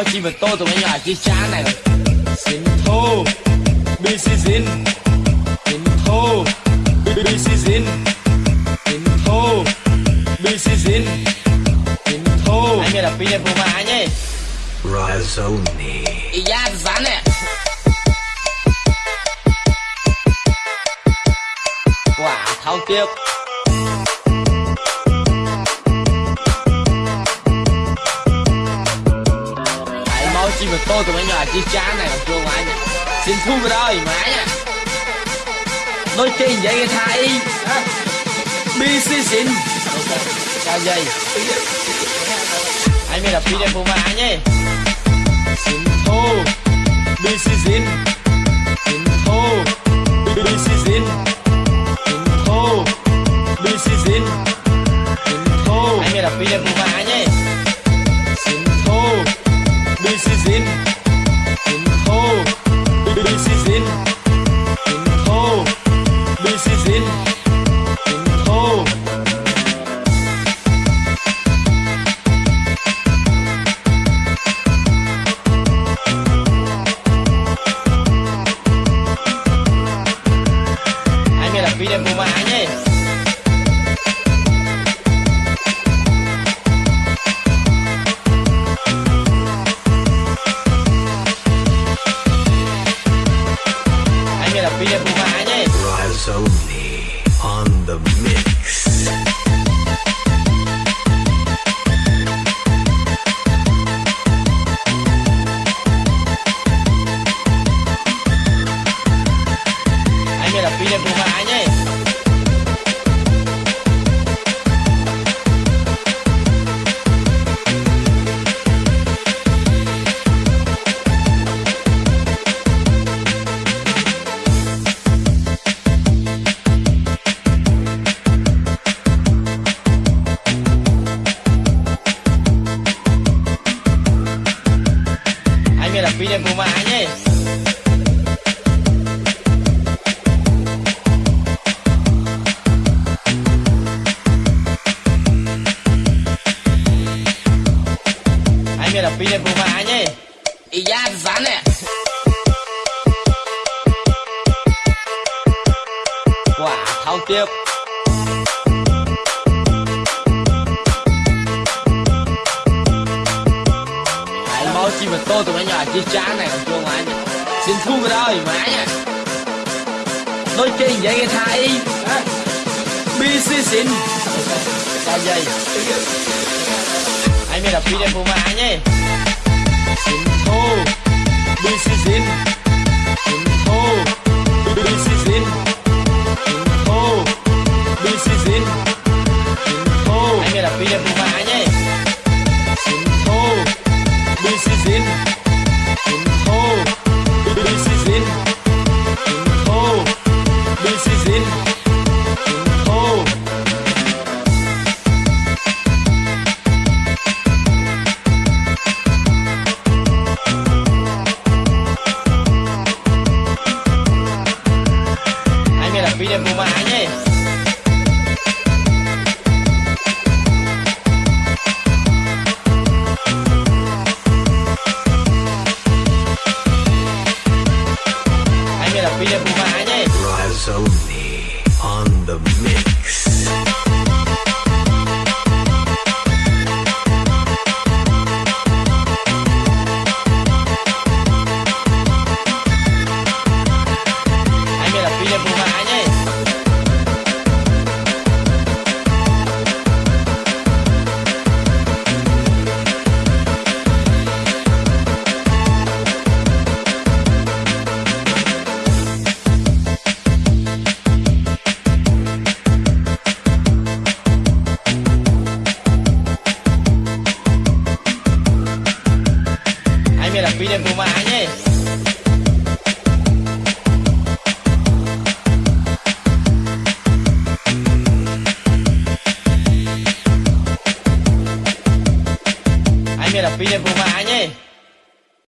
máu chim và tôi tụi nhỏ chiếc chán này. Xin thô bi si xin xin thô bi si xin xin thô bi si xin xin thô. Anh nghe là pin em mà anh ấy Razoni. giá rắn nè. Quả thao tiếp tụi mấy nhỏ chiếc chán này còn chuông anh Xin thu vào đây mà nha Nói chuyện vậy cái thai Bi si xin. Sao vậy Anh mới là phi đẹp của mà anh ấy Xin thô Bi si xin. Xin thô Bi si Xin Phi đẹp của mà anh là mà anh ấy Razoni on the mix. Anh mới là phi đẹp của mà anh phi đẹp của mà anh mới là đẹp của mà anh ấy Ý giá rắn nè. Quả thao tiếp Hãy mà chim tôi tụi mày nhỏ chi chán này còn chuông mày Xin thua cái đó đây mà nha. Nói chuyện vậy nghe thai Bi si xin. Sao vậy Anh mới là phi của mà anh Xin thua Bi xin Xin. Anh mới đẹp anh biết Anh mới là phi đẹp